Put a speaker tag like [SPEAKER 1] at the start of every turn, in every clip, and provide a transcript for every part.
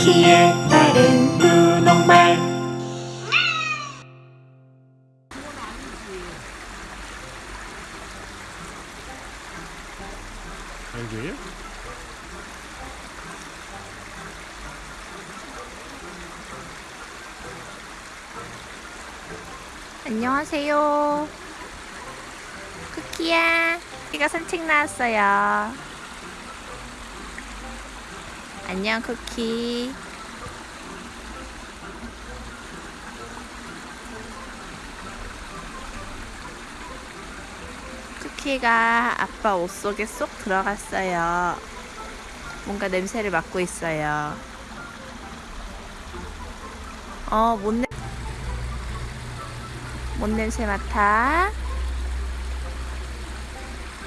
[SPEAKER 1] 쿠키의 다른 분홍말
[SPEAKER 2] 여기에요?
[SPEAKER 3] 안녕하세요. 쿠키야. 쿠키가 산책 나왔어요. 안녕, 쿠키. 쿠키가 아빠 옷 속에 쏙 들어갔어요. 뭔가 냄새를 맡고 있어요. 어, 뭔 냄... 뭔 냄새 맡아?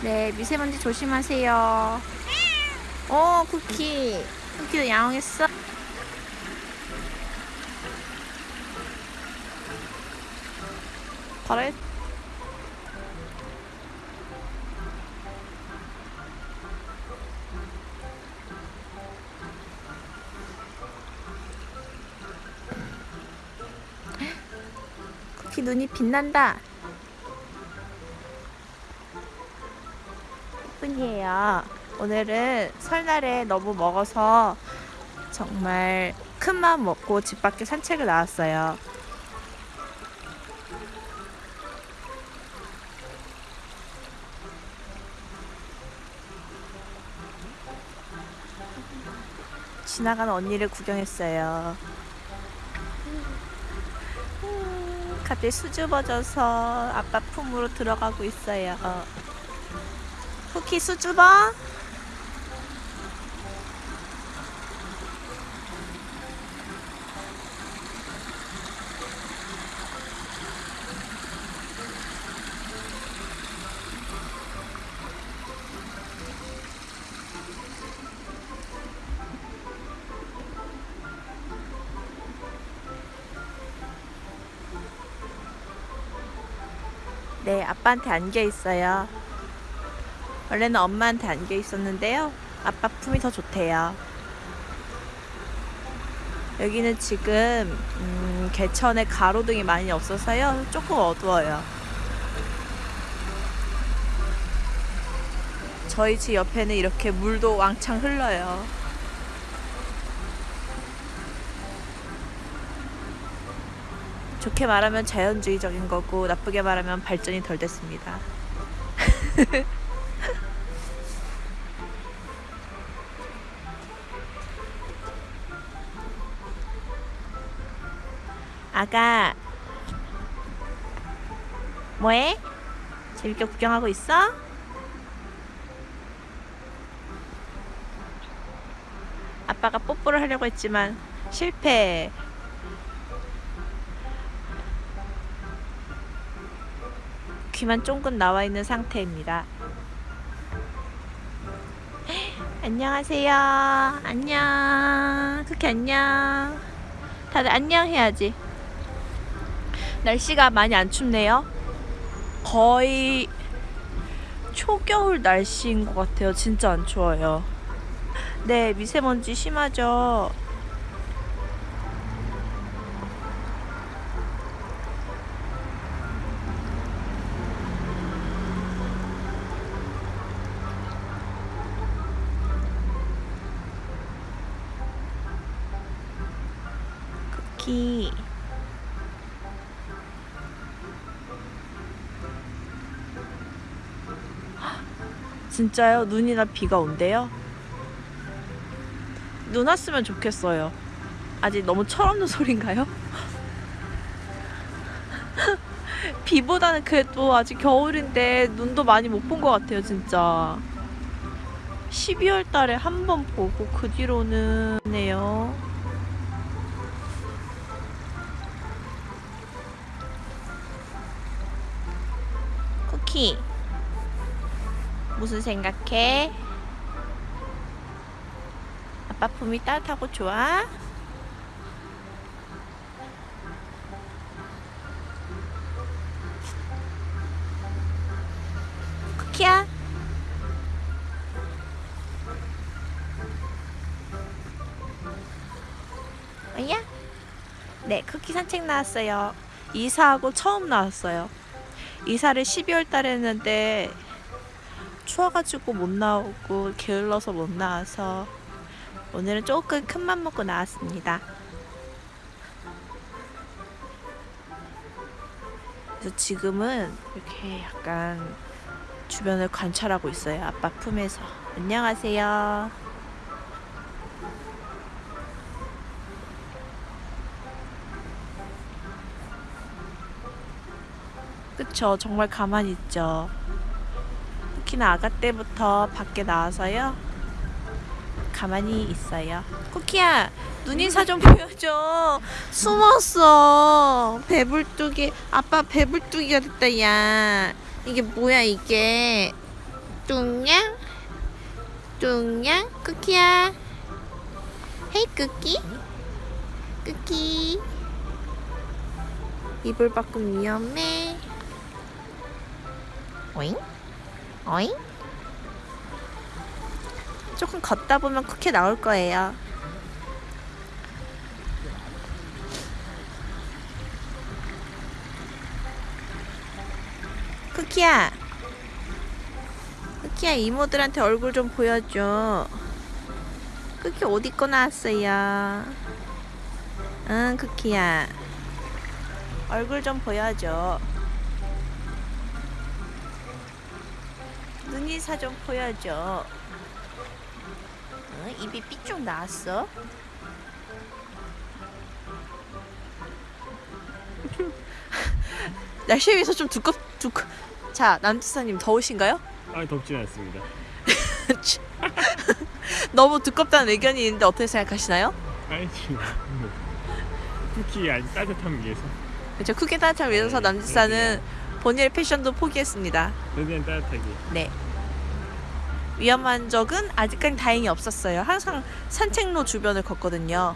[SPEAKER 3] 네, 미세먼지 조심하세요. 어, 쿠키. 쿠키도 야옹했어? 그래? 쿠키 눈이 빛난다. 예쁜이에요. 오늘은 설날에 너무 먹어서 정말 큰 마음 먹고 집 밖에 산책을 나왔어요. 지나가는 언니를 구경했어요. 음, 갑자기 수줍어져서 아빠 품으로 들어가고 있어요. 쿠키 수줍어? 아빠한테 안겨 있어요. 원래는 엄마한테 안겨 있었는데요. 아빠 품이 더 좋대요. 여기는 지금 음, 개천에 가로등이 많이 없어서요. 조금 어두워요. 저희 집 옆에는 이렇게 물도 왕창 흘러요. 좋게 말하면 자연주의적인 거고 나쁘게 말하면 발전이 덜 됐습니다. 아가 뭐해? 재밌게 구경하고 있어? 아빠가 뽀뽀를 하려고 했지만 실패 귀만 쫑긋 나와 있는 상태입니다. 안녕하세요. 안녕. 쿠키 안녕. 다들 안녕 해야지. 날씨가 많이 안 춥네요. 거의 초겨울 날씨인 것 같아요. 진짜 안 추워요. 네, 미세먼지 심하죠. 쿠키. 진짜요? 눈이나 비가 온대요? 눈 왔으면 좋겠어요. 아직 너무 철없는 소린가요? 비보다는 그래도 아직 겨울인데 눈도 많이 못 본 것 같아요, 진짜. 12월 달에 한 번 보고 그 뒤로는 네요. 키. 무슨 생각해? 아빠 품이 따뜻하고 좋아? 쿠키야? 아니야? 네, 쿠키 산책 나왔어요. 이사하고 처음 나왔어요. 이사를 12월 달에 했는데 추워가지고 못 나오고 게을러서 못 나와서 오늘은 조금 큰 맘 먹고 나왔습니다. 그래서 지금은 이렇게 약간 주변을 관찰하고 있어요. 아빠 품에서. 안녕하세요. 그쵸. 정말 가만히 있죠. 특히나 아가 때부터 밖에 나와서요. 가만히 있어요. 쿠키야, 눈 인사 좀 보여줘. 숨었어. 배불뚝이, 아빠 배불뚝이가 됐다, 야. 이게 뭐야, 이게. 뚱냥? 뚱냥? 쿠키야. 헤이, 쿠키. 쿠키. 이불 밖은 위험해. 오잉? 어잉? 조금 걷다 보면 쿠키 나올 거예요. 쿠키야. 쿠키야 이모들한테 얼굴 좀 보여줘. 쿠키 옷 입고 나왔어요. 응 쿠키야. 얼굴 좀 보여줘. 눈이사 좀 보여줘. 어, 입이 삐쭉 나왔어. 날씨에 비해서 좀 두껍 두껍. 자 남지사님 더우신가요?
[SPEAKER 1] 아 덥진 않습니다.
[SPEAKER 3] 너무 두껍다는 의견이 있는데 어떻게 생각하시나요?
[SPEAKER 1] 아니 지금 쿠키 아주 따뜻함 위해서
[SPEAKER 3] 그렇죠. 크게 따뜻한 위해서
[SPEAKER 1] 네,
[SPEAKER 3] 남지사는 본인의 패션도 포기했습니다.
[SPEAKER 1] 최대한 따뜻하게.
[SPEAKER 3] 네. 위험한 적은 아직까지 다행히 없었어요. 항상 산책로 주변을 걷거든요.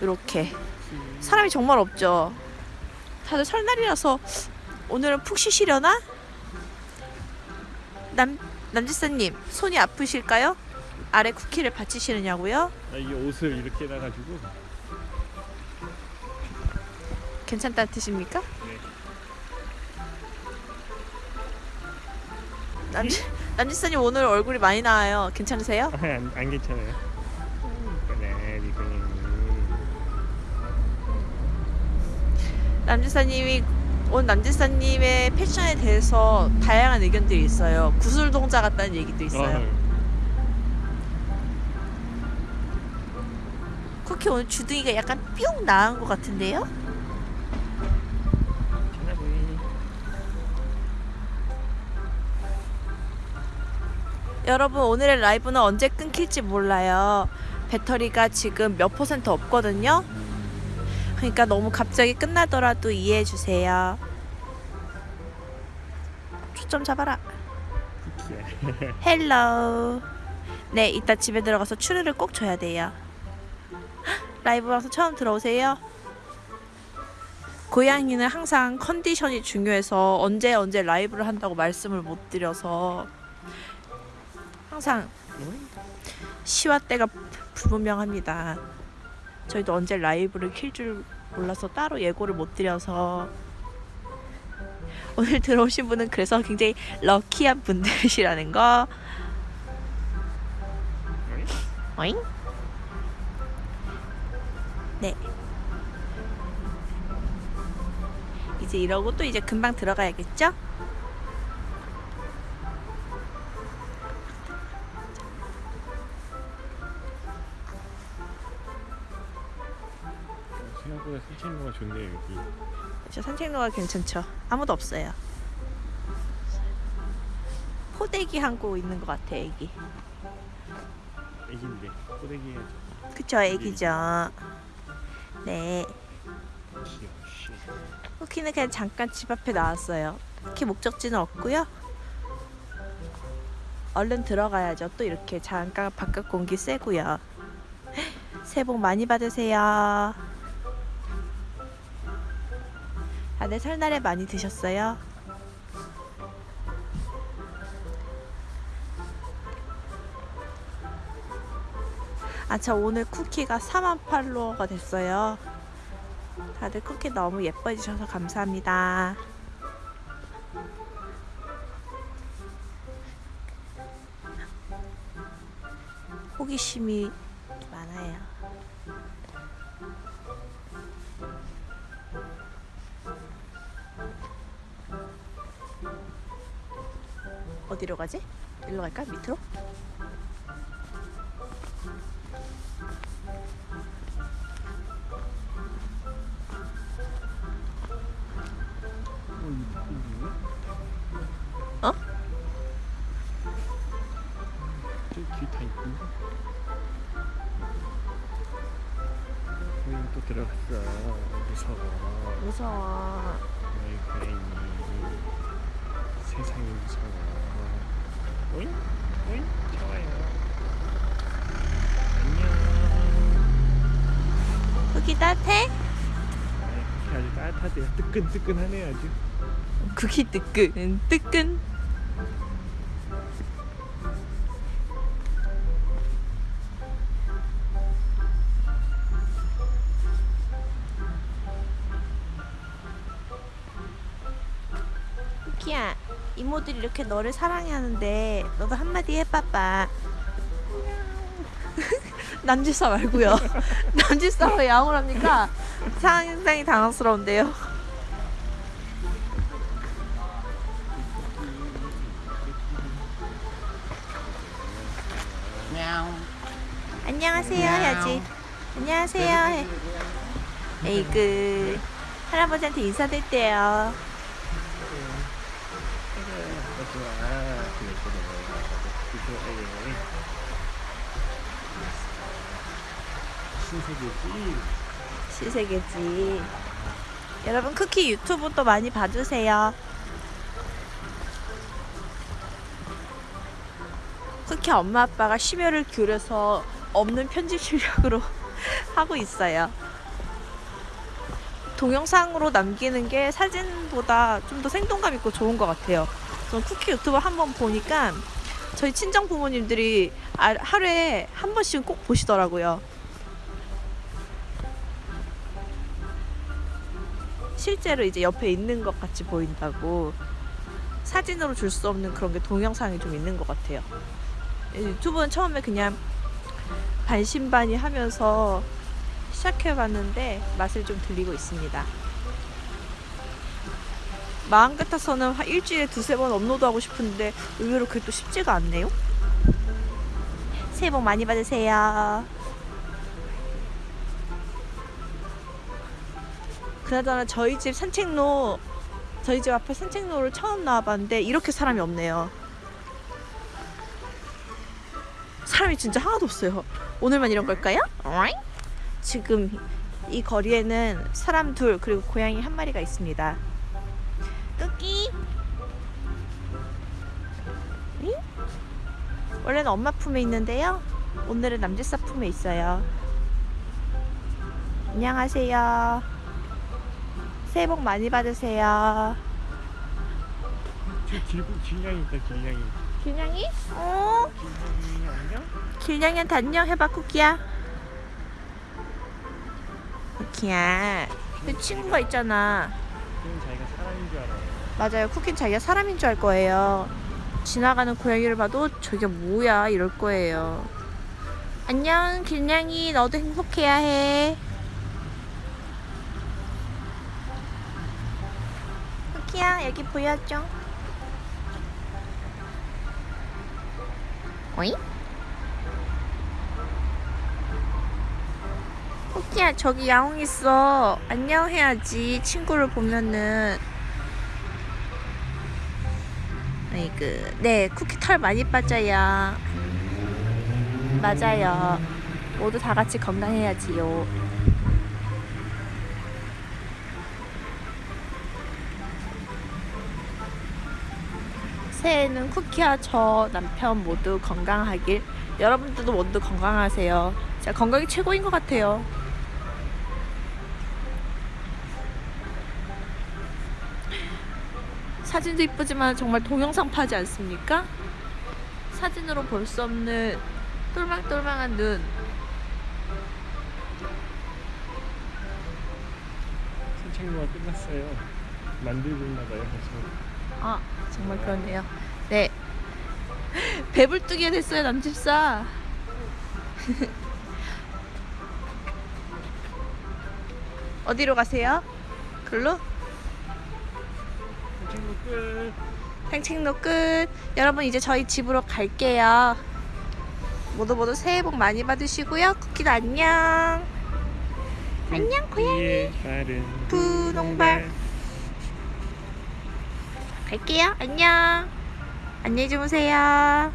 [SPEAKER 3] 이렇게 사람이 정말 없죠. 다들 설날이라서 오늘은 푹 쉬시려나? 남 남지사님 손이 아프실까요? 아래 쿠키를 받치시느냐고요?
[SPEAKER 1] 아, 이 옷을 이렇게 해놔가지고
[SPEAKER 3] 괜찮다 뜻입니까?
[SPEAKER 1] 네.
[SPEAKER 3] 남지 남지사님 오늘 얼굴이 많이 나와요. 괜찮으세요?
[SPEAKER 1] 아, 안, 안 괜찮아요. 이거는
[SPEAKER 3] 남지사님이 온 남지사님의 패션에 대해서 다양한 의견들이 있어요. 구슬 동자 같다는 얘기도 있어요. 쿠키 오늘 주둥이가 약간 뿅 나은 것 같은데요? 여러분 오늘의 라이브는 언제 끊길지 몰라요. 배터리가 지금 몇 퍼센트 없거든요. 그러니까 너무 갑자기 끝나더라도 이해해 주세요. 초점 잡아라.
[SPEAKER 1] 쿠키야.
[SPEAKER 3] Hello. 네, 이따 집에 들어가서 추르를 꼭 줘야 돼요. 헉, 라이브 방송 처음 들어오세요? 고양이는 항상 컨디션이 중요해서 언제 언제 라이브를 한다고 말씀을 못 드려서 항상 시와 때가 불분명합니다. 저희도 언제 라이브를 킬 줄 몰라서 따로 예고를 못 드려서 오늘 들어오신 분은 그래서 굉장히 럭키한 분들이시라는 거. 어잉? 네. 이제 이러고 또 이제 금방 들어가야겠죠?
[SPEAKER 1] 산책로가 좋네요 여기.
[SPEAKER 3] 저 산책로가 괜찮죠? 아무도 없어요. 포대기 한고 있는 것 같아, 애기.
[SPEAKER 1] 애기인데 꼬대기 해야죠.
[SPEAKER 3] 그쵸, 애기죠. 네. 쿠키는 그냥 잠깐 집 앞에 나왔어요. 딱히 목적지는 없고요. 얼른 들어가야죠. 또 이렇게 잠깐 바깥 공기 쐬고요. 새해 복 많이 받으세요. 다들 설날에 많이 드셨어요? 아, 저 오늘 쿠키가 4만 팔로워가 됐어요. 다들 쿠키 너무 예뻐해 주셔서 감사합니다. 호기심이 어디로 가지? 일로 갈까? 밑으로? 어?
[SPEAKER 1] 있군데. 고양이 또 들어갔어. 무서워.
[SPEAKER 3] 무서워.
[SPEAKER 1] 너희 고양이. 세상이 무서워. 오잉? 오잉? 좋아요. 안녕.
[SPEAKER 3] 여기 따뜻해?
[SPEAKER 1] 아, 아주 따뜻하대요. 뜨끈뜨끈하네 아주.
[SPEAKER 3] 국이 뜨끈 뜨끈. 쿠키야, 이모들이 이렇게 너를 사랑하는데 너도 한마디 해봐봐. 남질사 말고요. 남질사로 야옹을 합니까? 상당히 당황스러운데요. 안녕하세요 해야지. 안녕하세요 해. 에이그 할아버지한테 인사드릴게요.
[SPEAKER 1] 좋아. 신세계지.
[SPEAKER 3] 시세계지. 여러분 쿠키 유튜브 또 많이 봐주세요. 쿠키 엄마 아빠가 심혈을 기울여서 없는 편집 실력으로 하고 있어요. 동영상으로 남기는 게 사진보다 좀 더 생동감 있고 좋은 것 같아요. 전 쿠키 유튜브 한번 보니까 저희 친정 부모님들이 아- 하루에 한 번씩은 꼭 보시더라고요. 실제로 이제 옆에 있는 것 같이 보인다고 사진으로 줄 수 없는 그런 게 동영상이 좀 있는 것 같아요. 유튜브는 처음에 그냥 반신반의 하면서 시작해봤는데 맛을 좀 들리고 있습니다. 마음 같아서는 한 일주일에 두세 번 업로드하고 싶은데 의외로 그게 또 쉽지가 않네요. 새해 복 많이 받으세요. 그나저나 저희 집 산책로 저희 집 앞에 산책로를 처음 나와봤는데 이렇게 사람이 없네요. 사람이 진짜 하나도 없어요. 오늘만 이런 걸까요? 지금 이 거리에는 사람 둘 그리고 고양이 한 마리가 있습니다. 끄기. 응? 원래는 엄마 품에 있는데요. 오늘은 남지사 품에 있어요. 안녕하세요. 새해 복 많이 받으세요.
[SPEAKER 1] 저 길고 길냥이 있다 길냥이.
[SPEAKER 3] 길냥이? 어?
[SPEAKER 1] 길냥이 안녕?
[SPEAKER 3] 길냥이한테 안녕 해봐 쿠키야. 쿠키야. 그 친구가 있잖아.
[SPEAKER 1] 그는 자기가 사람인 줄 알아.
[SPEAKER 3] 맞아요. 쿠키는 자기가 사람인 줄 알 거예요. 지나가는 고양이를 봐도 저게 뭐야 이럴 거예요. 안녕 길냥이 너도 행복해야 해. 쿠키야 여기 보여줘. 어이? 쿠키야 저기 야옹 있어. 안녕 해야지 친구를 보면은. 아이그 네 쿠키 털 많이 빠져요. 맞아요. 모두 다 같이 건강해야지요. 새해에는 쿠키와 저 남편 모두 건강하길. 여러분들도 모두 건강하세요. 진짜 건강이 최고인 것 같아요 사진도 이쁘지만 정말 동영상 파지 않습니까? 사진으로 볼 수 없는 똘망똘망한 눈
[SPEAKER 1] 산책로가 끝났어요 만들고 있나봐요
[SPEAKER 3] 아 정말 그렇네요 네 배불뚝이가 됐어요 남집사 어디로 가세요? 글로?
[SPEAKER 1] 산책로 끝.
[SPEAKER 3] 산책로 끝. 여러분 이제 저희 집으로 갈게요. 모두 모두 새해 복 많이 받으시고요. 쿠키도 안녕. 안녕 고양이. 분홍발. 갈게요. 안녕. 안녕히 주무세요.